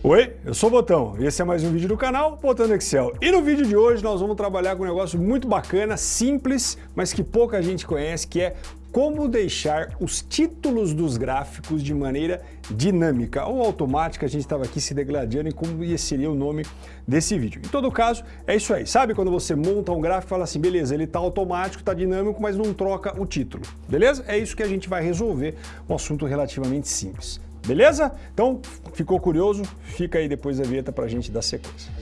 Oi, eu sou o Botão e esse é mais um vídeo do canal Botão Excel. E no vídeo de hoje nós vamos trabalhar com um negócio muito bacana, simples, mas que pouca gente conhece, que é como deixar os títulos dos gráficos de maneira dinâmica ou automática. A gente estava aqui se degladiando em como seria o nome desse vídeo. Em todo caso, é isso aí. Sabe quando você monta um gráfico e fala assim, beleza, ele está automático, está dinâmico, mas não troca o título, beleza? É isso que a gente vai resolver, um assunto relativamente simples. Beleza? Então, ficou curioso? Fica aí depois da vinheta para a gente dar sequência.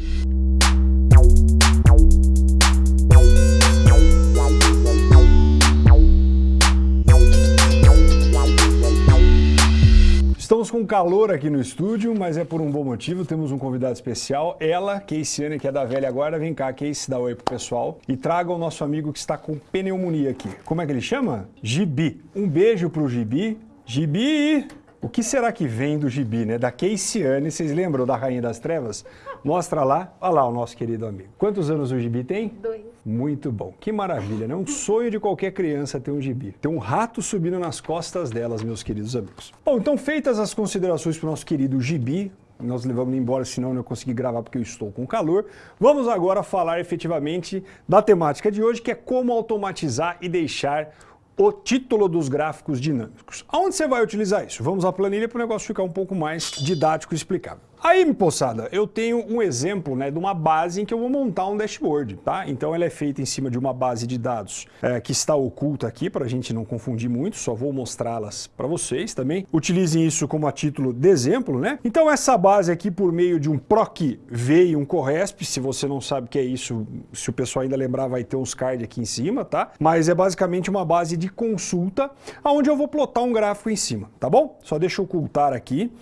Estamos com calor aqui no estúdio, mas é por um bom motivo. Temos um convidado especial, ela, Keisiane, que é da velha guarda. Vem cá, Keisi, dá oi pro pessoal. E traga o nosso amigo que está com pneumonia aqui. Como é que ele chama? Gibi. Um beijo pro Gibi. Gibi! O que será que vem do gibi, né? Da Keisiane, vocês lembram da Rainha das Trevas? Mostra lá, olha lá o nosso querido amigo. Quantos anos o gibi tem? Dois. Muito bom, que maravilha, né? Um sonho de qualquer criança ter um gibi. Ter um rato subindo nas costas delas, meus queridos amigos. Bom, então feitas as considerações para o nosso querido gibi, nós levamos embora, senão eu não consegui gravar porque eu estou com calor. Vamos agora falar efetivamente da temática de hoje, que é como automatizar e deixar o título dos gráficos dinâmicos. Aonde você vai utilizar isso? Vamos à planilha para o negócio ficar um pouco mais didático e explicável. Aí, poçada, eu tenho um exemplo né, de uma base em que eu vou montar um dashboard, tá? Então ela é feita em cima de uma base de dados é, que está oculta aqui, para a gente não confundir muito, só vou mostrá-las para vocês também. Utilizem isso como a título de exemplo, né? Então essa base aqui, por meio de um PROC-V e um CORRESP, se você não sabe o que é isso, se o pessoal ainda lembrar, vai ter uns cards aqui em cima, tá? Mas é basicamente uma base de consulta, onde eu vou plotar um gráfico em cima, tá bom? Só deixa eu ocultar aqui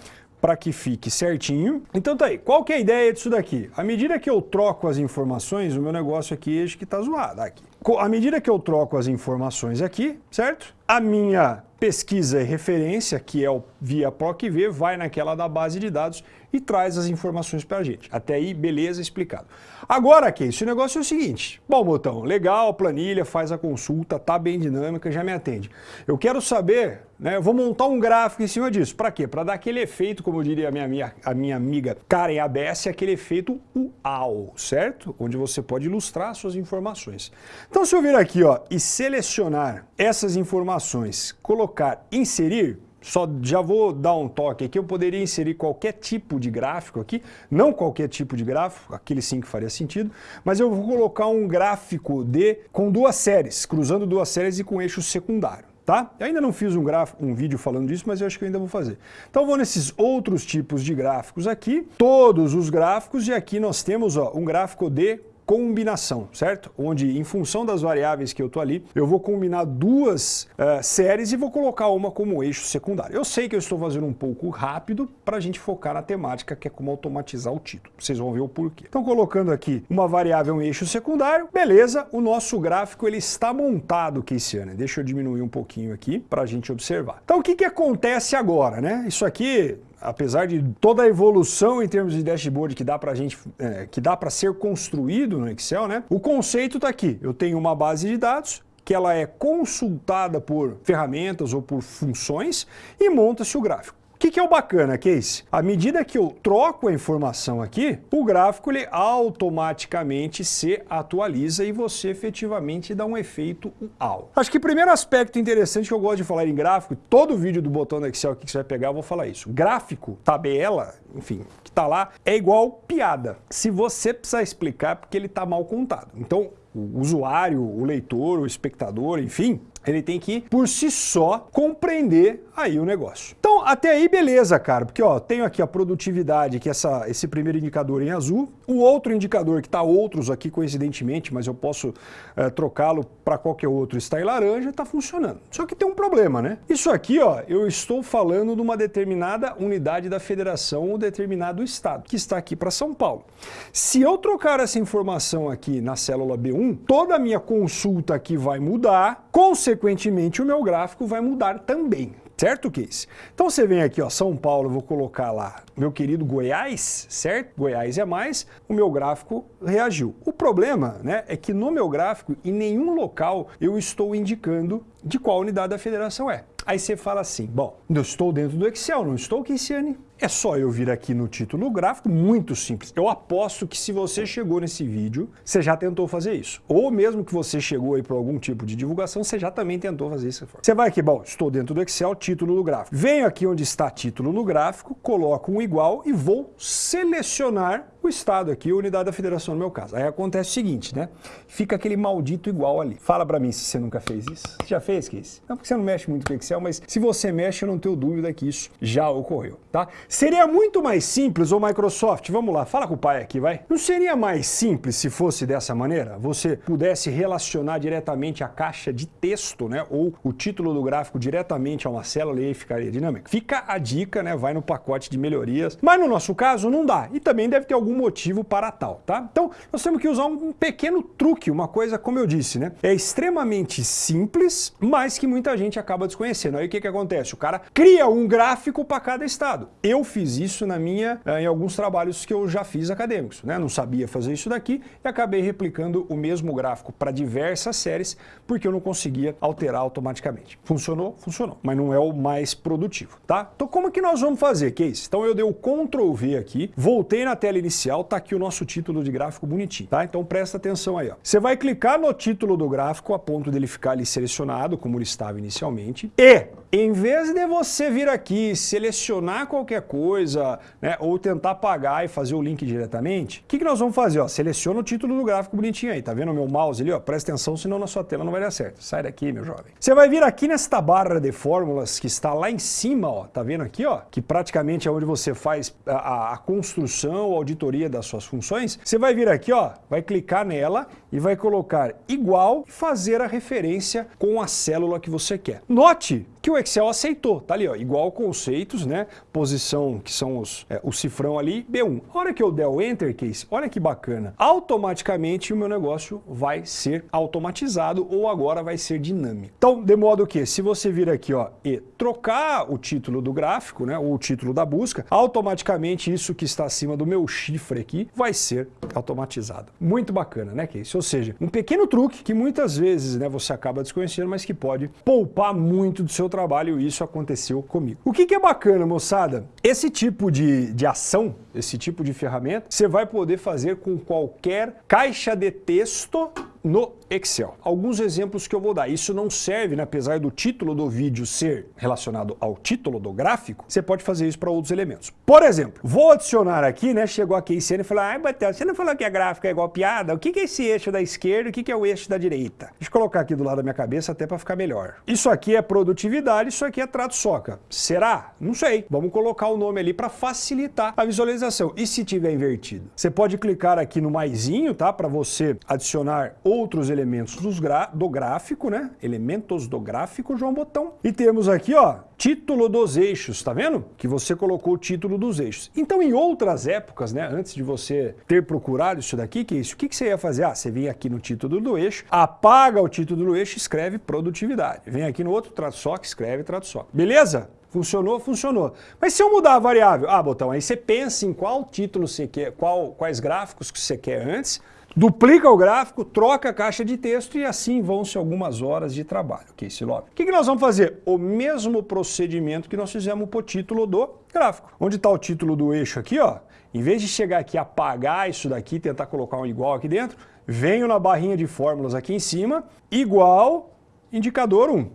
para que fique certinho. Então tá aí, qual que é a ideia disso daqui? À medida que eu troco as informações, o meu negócio aqui, acho que tá zoado aqui. À medida que eu troco as informações aqui, certo? A minha pesquisa e referência, que é o via PROC-V, vai naquela da base de dados e traz as informações para a gente. Até aí, beleza, explicado. Agora, aqui, esse negócio é o seguinte. Bom, botão, legal, planilha, faz a consulta, tá bem dinâmica, já me atende. Eu quero saber, né, vou montar um gráfico em cima disso. Para quê? Para dar aquele efeito, como diria a minha, a minha amiga Karen ABS, aquele efeito UAU, certo? Onde você pode ilustrar suas informações. Então, se eu vir aqui ó, e selecionar essas informações, colocar inserir, só já vou dar um toque aqui, eu poderia inserir qualquer tipo de gráfico aqui, não qualquer tipo de gráfico, aquele sim que faria sentido, mas eu vou colocar um gráfico de com duas séries, cruzando duas séries e com eixo secundário. Tá? Eu ainda não fiz um, gráfico, um vídeo falando disso, mas eu acho que eu ainda vou fazer. Então vou nesses outros tipos de gráficos aqui, todos os gráficos, e aqui nós temos ó, um gráfico de combinação, certo? Onde, em função das variáveis que eu estou ali, eu vou combinar duas uh, séries e vou colocar uma como eixo secundário. Eu sei que eu estou fazendo um pouco rápido para a gente focar na temática, que é como automatizar o título. Vocês vão ver o porquê. Então, colocando aqui uma variável em eixo secundário, beleza, o nosso gráfico ele está montado, Keisiane. Deixa eu diminuir um pouquinho aqui para a gente observar. Então, o que, que acontece agora, né? Isso aqui apesar de toda a evolução em termos de dashboard que dá para gente, é, que dá para ser construído no Excel, né? O conceito está aqui. Eu tenho uma base de dados que ela é consultada por ferramentas ou por funções e monta-se o gráfico que, que é o bacana, Case? À medida que eu troco a informação aqui, o gráfico ele automaticamente se atualiza e você efetivamente dá um efeito UAU. Acho que o primeiro aspecto interessante que eu gosto de falar em gráfico, todo vídeo do botão do Excel que você vai pegar, eu vou falar isso. Gráfico, tabela, enfim, que está lá, é igual piada. Se você precisar explicar, porque ele está mal contado. Então, o usuário, o leitor, o espectador, enfim, ele tem que, por si só, compreender aí o negócio. Então, até aí, beleza, cara, porque ó, tenho aqui a produtividade, que é essa, esse primeiro indicador em azul, o outro indicador, que está outros aqui coincidentemente, mas eu posso é, trocá-lo para qualquer outro, está em laranja, está funcionando. Só que tem um problema, né? Isso aqui, ó, eu estou falando de uma determinada unidade da federação ou determinado estado, que está aqui para São Paulo. Se eu trocar essa informação aqui na célula B1, toda a minha consulta aqui vai mudar, consequentemente o meu gráfico vai mudar também. Certo, Case? Então você vem aqui, ó, São Paulo, vou colocar lá meu querido Goiás, certo? Goiás é mais, o meu gráfico reagiu. O problema né, é que no meu gráfico, em nenhum local, eu estou indicando de qual unidade da federação é. Aí você fala assim, bom, eu estou dentro do Excel, não estou, Keisiane? É só eu vir aqui no título gráfico, muito simples. Eu aposto que se você chegou nesse vídeo, você já tentou fazer isso. Ou mesmo que você chegou aí para algum tipo de divulgação, você já também tentou fazer isso. Você vai aqui, bom, estou dentro do Excel, título do gráfico. Venho aqui onde está título no gráfico, coloco um igual e vou selecionar o estado aqui, a unidade da federação no meu caso. Aí acontece o seguinte, né? Fica aquele maldito igual ali. Fala para mim se você nunca fez isso. Você já fez, Case? Não porque você não mexe muito com Excel, mas se você mexe, eu não tenho dúvida que isso já ocorreu, tá? Seria muito mais simples, ou Microsoft, vamos lá, fala com o pai aqui, vai. Não seria mais simples se fosse dessa maneira? Você pudesse relacionar diretamente a caixa de texto, né? Ou o título do gráfico diretamente a uma célula e aí ficaria dinâmico. Fica a dica, né? Vai no pacote de melhorias. Mas no nosso caso não dá. E também deve ter algum algum motivo para tal, tá? Então, nós temos que usar um pequeno truque, uma coisa, como eu disse, né? É extremamente simples, mas que muita gente acaba desconhecendo. Aí o que, que acontece? O cara cria um gráfico para cada estado. Eu fiz isso na minha, eh, em alguns trabalhos que eu já fiz acadêmicos, né? Não sabia fazer isso daqui e acabei replicando o mesmo gráfico para diversas séries, porque eu não conseguia alterar automaticamente. Funcionou? Funcionou, mas não é o mais produtivo, tá? Então como que nós vamos fazer, Case? Então eu dei o Ctrl V aqui, voltei na tela inicial, tá aqui o nosso título de gráfico bonitinho, tá? Então presta atenção aí, ó. Você vai clicar no título do gráfico a ponto dele ficar ali selecionado, como ele estava inicialmente, e em vez de você vir aqui, selecionar qualquer coisa, né, ou tentar apagar e fazer o link diretamente, o que, que nós vamos fazer? Ó, seleciona o título do gráfico bonitinho aí, tá vendo o meu mouse ali? Ó, presta atenção, senão na sua tela não vai dar certo. Sai daqui, meu jovem. Você vai vir aqui nesta barra de fórmulas que está lá em cima, ó, tá vendo aqui, ó? Que praticamente é onde você faz a, a, a construção, a auditoria das suas funções. Você vai vir aqui, ó, vai clicar nela e vai colocar igual e fazer a referência com a célula que você quer. Note que o Excel aceitou, tá ali, ó, igual conceitos, né? Posição, que são os, é, o cifrão ali, B1. A hora que eu der o Enter Case, olha que bacana, automaticamente o meu negócio vai ser automatizado ou agora vai ser dinâmico. Então, de modo que, se você vir aqui, ó, e trocar o título do gráfico, né, ou o título da busca, automaticamente isso que está acima do meu chifre aqui vai ser automatizado. Muito bacana, né, Case? Ou seja, um pequeno truque que muitas vezes, né, você acaba desconhecendo, mas que pode poupar muito do seu trabalho e isso aconteceu comigo. O que, que é bacana, moçada? Esse tipo de, de ação, esse tipo de ferramenta, você vai poder fazer com qualquer caixa de texto no Excel. Alguns exemplos que eu vou dar. Isso não serve, né, apesar do título do vídeo ser relacionado ao título do gráfico, você pode fazer isso para outros elementos. Por exemplo, vou adicionar aqui, né, chegou a Keisiane e falou, ai, Batel, você não falou que a gráfica é igual piada? O que, é esse eixo da esquerda e o que é o eixo da direita? Deixa eu colocar aqui do lado da minha cabeça até para ficar melhor. Isso aqui é produtividade, isso aqui é trato soca. Será? Não sei. Vamos colocar o nome ali para facilitar a visualização. E se tiver invertido? Você pode clicar aqui no maisinho, tá, para você adicionar o outros elementos do gráfico, né? Elementos do gráfico, João Botão. E temos aqui, ó, título dos eixos, tá vendo? Que você colocou o título dos eixos. Então, em outras épocas, né, antes de você ter procurado isso daqui, que é isso, o que, que você ia fazer? Ah, você vem aqui no título do eixo, apaga o título do eixo e escreve produtividade. Vem aqui no outro trato só que escreve trato só. Beleza? Funcionou? Funcionou. Mas se eu mudar a variável, ah, botão, aí você pensa em qual título você quer, qual, quais gráficos que você quer antes, duplica o gráfico, troca a caixa de texto e assim vão-se algumas horas de trabalho. Ok, Silob? O que, que nós vamos fazer? O mesmo procedimento que nós fizemos para o título do gráfico. Onde está o título do eixo aqui, ó? Em vez de chegar aqui apagar isso daqui, tentar colocar um igual aqui dentro, venho na barrinha de fórmulas aqui em cima, igual indicador 1.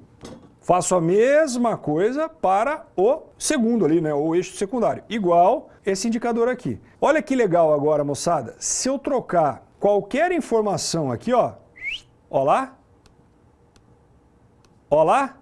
Faço a mesma coisa para o segundo ali, né, o eixo secundário, igual esse indicador aqui. Olha que legal agora, moçada, se eu trocar qualquer informação aqui, ó, ó lá, ó lá,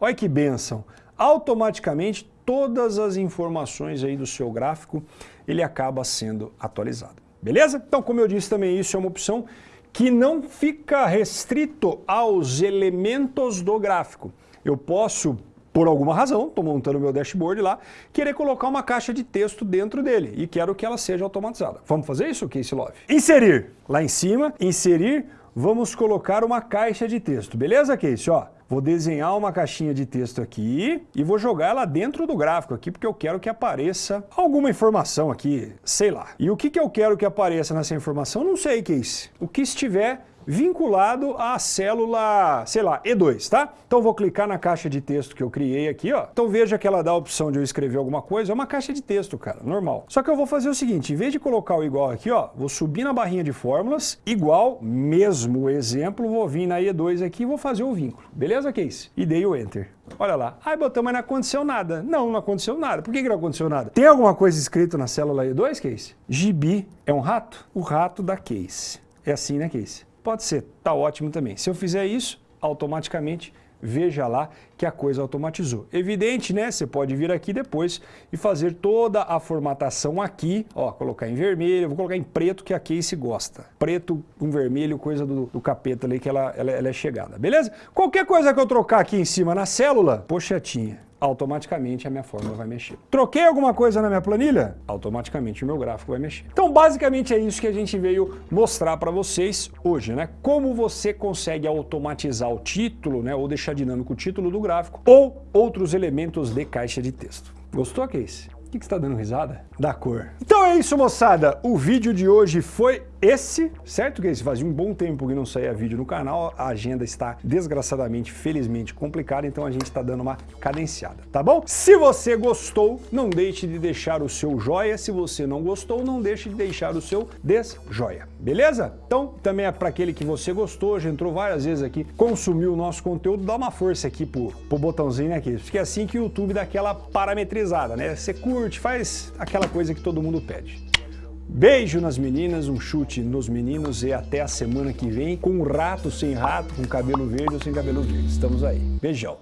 olha que benção, automaticamente todas as informações aí do seu gráfico, ele acaba sendo atualizado. Beleza? Então, como eu disse também, isso é uma opção que não fica restrito aos elementos do gráfico. Eu posso por alguma razão, estou montando meu dashboard lá, querer colocar uma caixa de texto dentro dele e quero que ela seja automatizada. Vamos fazer isso, Case Love? Inserir. Lá em cima, inserir, vamos colocar uma caixa de texto. Beleza, Case? Ó, vou desenhar uma caixinha de texto aqui e vou jogar ela dentro do gráfico aqui, porque eu quero que apareça alguma informação aqui, sei lá. E o que, que eu quero que apareça nessa informação? Não sei, Case. O que estiver vinculado à célula, sei lá, E2, tá? Então vou clicar na caixa de texto que eu criei aqui, ó. Então veja que ela dá a opção de eu escrever alguma coisa, é uma caixa de texto, cara, normal. Só que eu vou fazer o seguinte, em vez de colocar o igual aqui, ó, vou subir na barrinha de fórmulas, igual, mesmo exemplo, vou vir na E2 aqui e vou fazer o vínculo. Beleza, Case? E dei o Enter. Olha lá. Aí botamos, mas não aconteceu nada. Não, não aconteceu nada. Por que, que não aconteceu nada? Tem alguma coisa escrito na célula E2, Case? Gibi é um rato? O rato da Case. É assim, né, Case? Pode ser. Tá ótimo também. Se eu fizer isso, automaticamente veja lá que a coisa automatizou. Evidente, né? Você pode vir aqui depois e fazer toda a formatação aqui, ó, colocar em vermelho, vou colocar em preto que a Case gosta. Preto com vermelho, coisa do, do capeta ali que ela, ela, ela é chegada, beleza? Qualquer coisa que eu trocar aqui em cima na célula, pochetinha automaticamente a minha fórmula vai mexer. Troquei alguma coisa na minha planilha? Automaticamente o meu gráfico vai mexer. Então, basicamente é isso que a gente veio mostrar para vocês hoje, né? Como você consegue automatizar o título, né? Ou deixar dinâmico o título do gráfico, ou outros elementos de caixa de texto. Gostou, Case? O que, que você está dando risada? Da cor. Então é isso, moçada. O vídeo de hoje foi esse, certo que fazia um bom tempo que não saía vídeo no canal, a agenda está desgraçadamente, felizmente complicada, então a gente está dando uma cadenciada, tá bom? Se você gostou, não deixe de deixar o seu joia, se você não gostou, não deixe de deixar o seu desjoia, beleza? Então, também é para aquele que você gostou, já entrou várias vezes aqui, consumiu o nosso conteúdo, dá uma força aqui pro, pro botãozinho aqui, porque é assim que o YouTube dá aquela parametrizada, né? Você curte, faz aquela coisa que todo mundo pede. Beijo nas meninas, um chute nos meninos e até a semana que vem com rato, sem rato, com cabelo verde ou sem cabelo verde. Estamos aí. Beijão.